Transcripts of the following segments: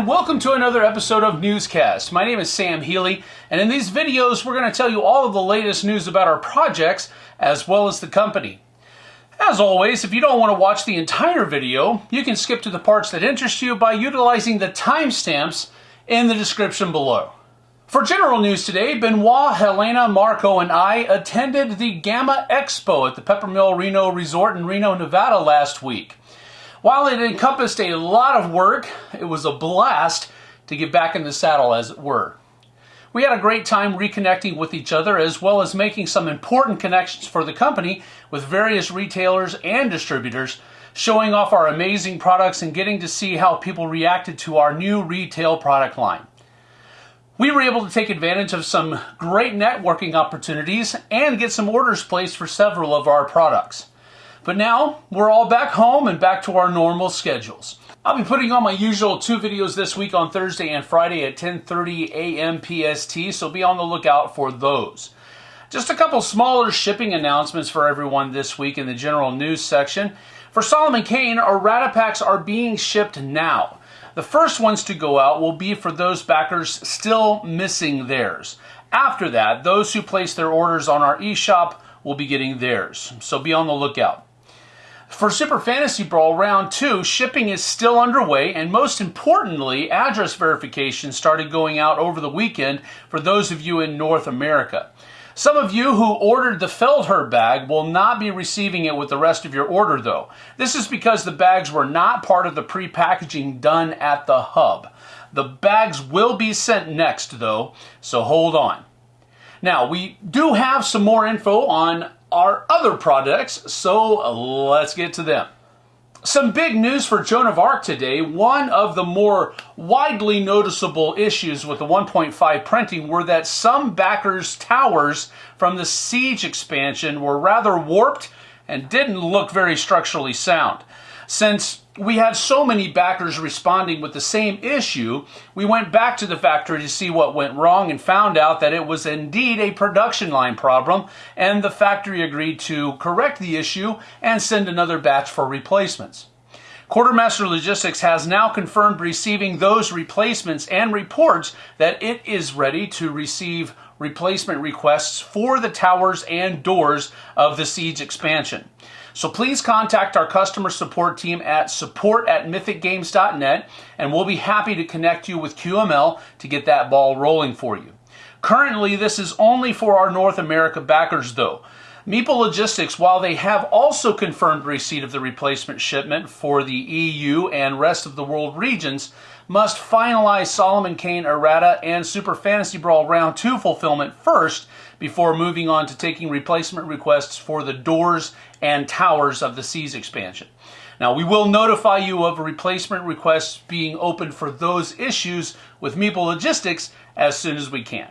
and welcome to another episode of Newscast. My name is Sam Healy, and in these videos, we're going to tell you all of the latest news about our projects as well as the company. As always, if you don't want to watch the entire video, you can skip to the parts that interest you by utilizing the timestamps in the description below. For general news today, Benoit, Helena, Marco, and I attended the GAMA Expo at the Peppermill Reno Resort in Reno, Nevada last week. While it encompassed a lot of work, it was a blast to get back in the saddle, as it were. We had a great time reconnecting with each other as well as making some important connections for the company with various retailers and distributors, showing off our amazing products and getting to see how people reacted to our new retail product line. We were able to take advantage of some great networking opportunities and get some orders placed for several of our products. But now we're all back home and back to our normal schedules. I'll be putting on my usual two videos this week on Thursday and Friday at 10:30 a.m. PST, so be on the lookout for those. Just a couple smaller shipping announcements for everyone this week in the general news section. For Solomon Kane, our Errata packs are being shipped now. The first ones to go out will be for those backers still missing theirs. After that, those who place their orders on our eShop will be getting theirs. So be on the lookout. For Super Fantasy Brawl Round 2, shipping is still underway, and most importantly, address verification started going out over the weekend for those of you in North America. Some of you who ordered the Feldherr bag will not be receiving it with the rest of your order, though. This is because the bags were not part of the pre-packaging done at the hub. The bags will be sent next, though, so hold on. Now, we do have some more info on our other products, so let's get to them. Some big news for Joan of Arc today. One of the more widely noticeable issues with the 1.5 printing were that some backers' towers from the Siege expansion were rather warped and didn't look very structurally sound. Since we had so many backers responding with the same issue, we went back to the factory to see what went wrong and found out that it was indeed a production line problem, and the factory agreed to correct the issue and send another batch for replacements. Quartermaster Logistics has now confirmed receiving those replacements and reports that it is ready to receive replacement requests for the towers and doors of the Siege expansion. So please contact our customer support team at support at mythicgames.net and we'll be happy to connect you with QML to get that ball rolling for you. Currently, this is only for our North America backers though. Meeple Logistics, while they have also confirmed receipt of the replacement shipment for the EU and rest of the world regions, must finalize Solomon Kane Errata and Super Fantasy Brawl Round 2 fulfillment first before moving on to taking replacement requests for the doors and towers of the Siege expansion. Now, we will notify you of replacement requests being opened for those issues with Meeple Logistics as soon as we can.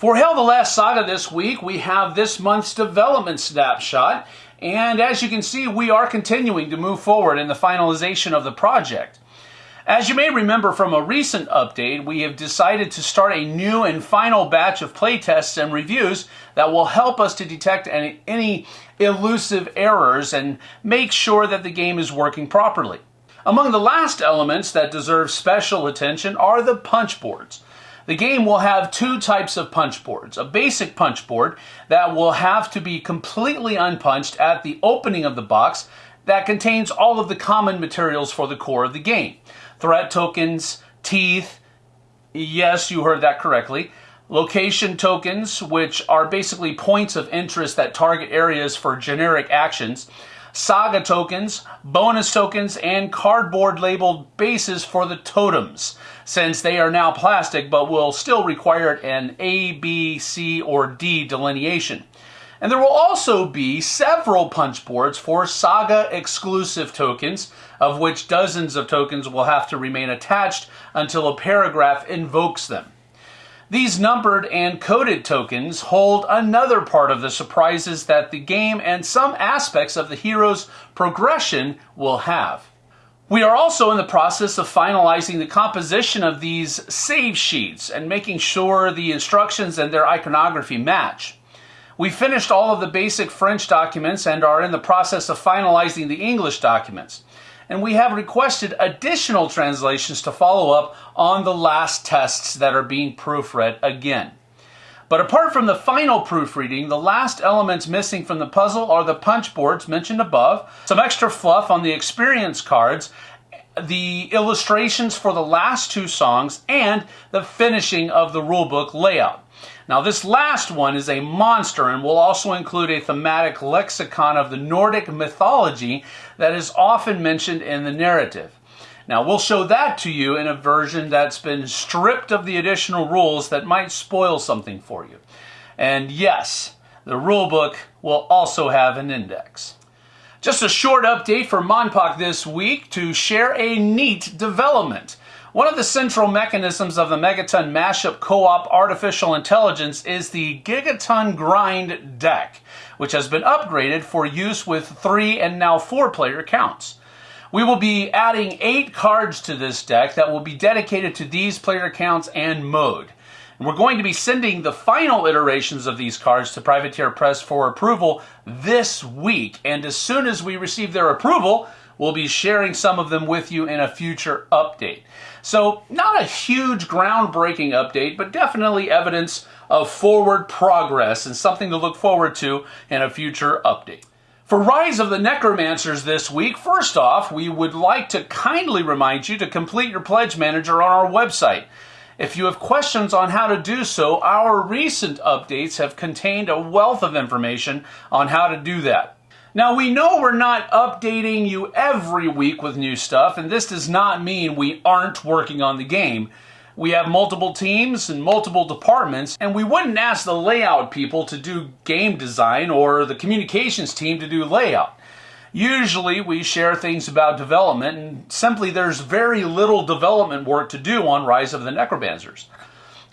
For HEL the Last Saga this week, we have this month's development snapshot, and as you can see, we are continuing to move forward in the finalization of the project. As you may remember from a recent update, we have decided to start a new and final batch of playtests and reviews that will help us to detect any, any elusive errors and make sure that the game is working properly. Among the last elements that deserve special attention are the punch boards. The game will have two types of punch boards. A basic punch board that will have to be completely unpunched at the opening of the box that contains all of the common materials for the core of the game. Threat tokens, teeth, yes, you heard that correctly. Location tokens, which are basically points of interest that target areas for generic actions saga tokens, bonus tokens, and cardboard labeled bases for the totems, since they are now plastic but will still require an A, B, C, or D delineation. And there will also be several punch boards for Saga exclusive tokens, of which dozens of tokens will have to remain attached until a paragraph invokes them. These numbered and coded tokens hold another part of the surprises that the game and some aspects of the hero's progression will have. We are also in the process of finalizing the composition of these save sheets and making sure the instructions and their iconography match. We finished all of the basic French documents and are in the process of finalizing the English documents. And we have requested additional translations to follow up on the last tests that are being proofread again. But apart from the final proofreading, the last elements missing from the puzzle are the punch boards mentioned above, some extra fluff on the experience cards, the illustrations for the last two songs, and the finishing of the rulebook layout. Now, this last one is a monster and will also include a thematic lexicon of the Nordic mythology that is often mentioned in the narrative. Now, we'll show that to you in a version that's been stripped of the additional rules that might spoil something for you. And yes, the rulebook will also have an index. Just a short update for MonPoc this week to share a neat development. One of the central mechanisms of the Megaton Mashup Co-op Artificial Intelligence is the Gigaton Grind deck, which has been upgraded for use with three and now four player counts. We will be adding eight cards to this deck that will be dedicated to these player counts and mode. And we're going to be sending the final iterations of these cards to Privateer Press for approval this week. And as soon as we receive their approval, we'll be sharing some of them with you in a future update. So, not a huge groundbreaking update, but definitely evidence of forward progress and something to look forward to in a future update. For Rise of the Necromancers this week, first off, we would like to kindly remind you to complete your Pledge Manager on our website. If you have questions on how to do so, our recent updates have contained a wealth of information on how to do that. Now, we know we're not updating you every week with new stuff, and this does not mean we aren't working on the game. We have multiple teams and multiple departments, and we wouldn't ask the layout people to do game design or the communications team to do layout. Usually we share things about development, and simply there's very little development work to do on Rise of the Necromancers.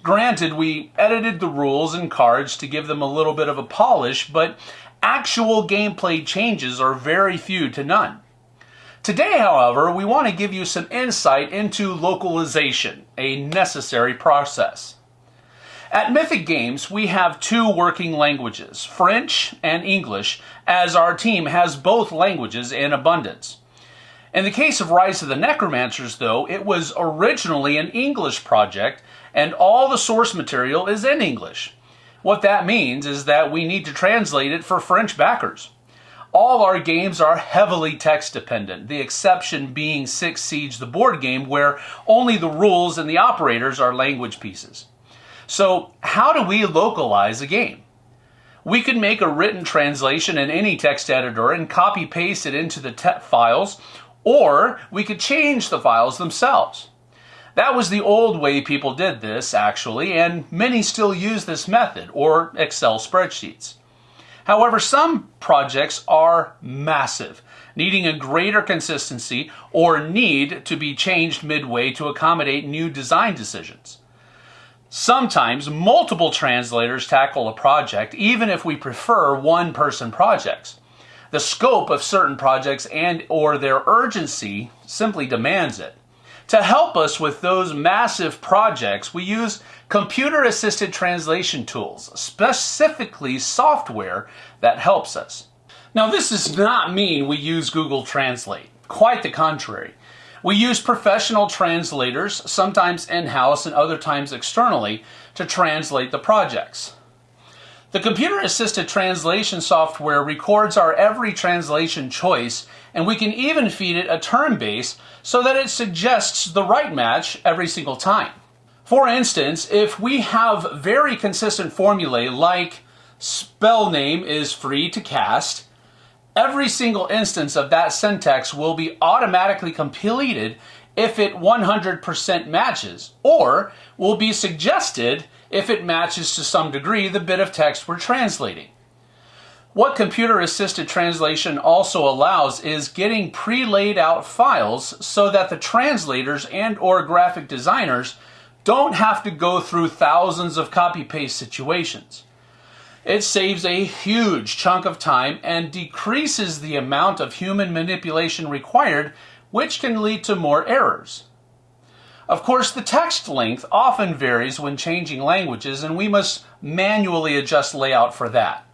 Granted, we edited the rules and cards to give them a little bit of a polish, but actual gameplay changes are very few to none. Today, however, we want to give you some insight into localization, a necessary process. At Mythic Games, we have two working languages, French and English, as our team has both languages in abundance. In the case of Rise of the Necromancers, though, it was originally an English project, and all the source material is in English. What that means is that we need to translate it for French backers. All our games are heavily text dependent, the exception being Six Siege, the board game, where only the rules and the operators are language pieces. So, how do we localize a game? We can make a written translation in any text editor and copy paste it into the files, or we could change the files themselves. That was the old way people did this, actually, and many still use this method, or Excel spreadsheets. However, some projects are massive, needing a greater consistency or need to be changed midway to accommodate new design decisions. Sometimes multiple translators tackle a project, even if we prefer one-person projects. The scope of certain projects and or their urgency simply demands it. To help us with those massive projects, we use computer-assisted translation tools, specifically software that helps us. Now, this does not mean we use Google Translate. Quite the contrary. We use professional translators, sometimes in-house and other times externally, to translate the projects. The computer-assisted translation software records our every translation choice, and we can even feed it a term base so that it suggests the right match every single time. For instance, if we have very consistent formulae like spell name is free to cast, every single instance of that syntax will be automatically completed if it 100% matches, or will be suggested if it matches to some degree the bit of text we're translating. What computer-assisted translation also allows is getting pre-laid out files so that the translators and or graphic designers don't have to go through thousands of copy-paste situations. It saves a huge chunk of time and decreases the amount of human manipulation required, which can lead to more errors. Of course, the text length often varies when changing languages, and we must manually adjust layout for that.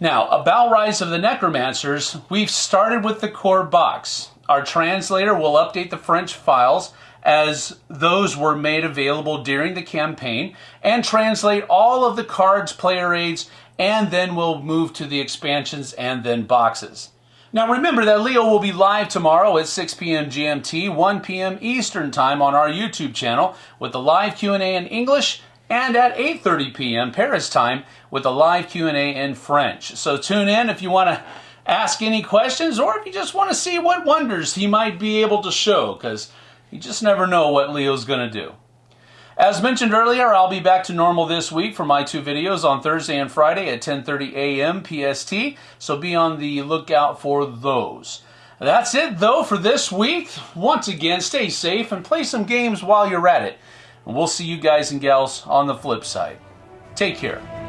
Now, about Rise of the Necromancers, we've started with the core box. our translator will update the French files as those were made available during the campaign and translate all of the cards, player aids, and then we'll move to the expansions and then boxes. Now remember that Leo will be live tomorrow at 6 p.m. GMT, 1 p.m. Eastern Time on our YouTube channel with the live Q&A in English and at 8.30 p.m. Paris time with a live Q&A in French. So tune in if you want to ask any questions or if you just want to see what wonders he might be able to show because you just never know what Leo's going to do. As mentioned earlier, I'll be back to normal this week for my two videos on Thursday and Friday at 10.30 a.m. PST, so be on the lookout for those. That's it, though, for this week. Once again, stay safe and play some games while you're at it. And we'll see you guys and gals on the flip side. Take care.